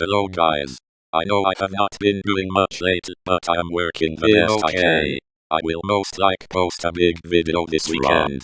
Hello guys. I know I have not been doing much lately, but I am working the best okay. I can. okay. I will most like post a big video this weekend.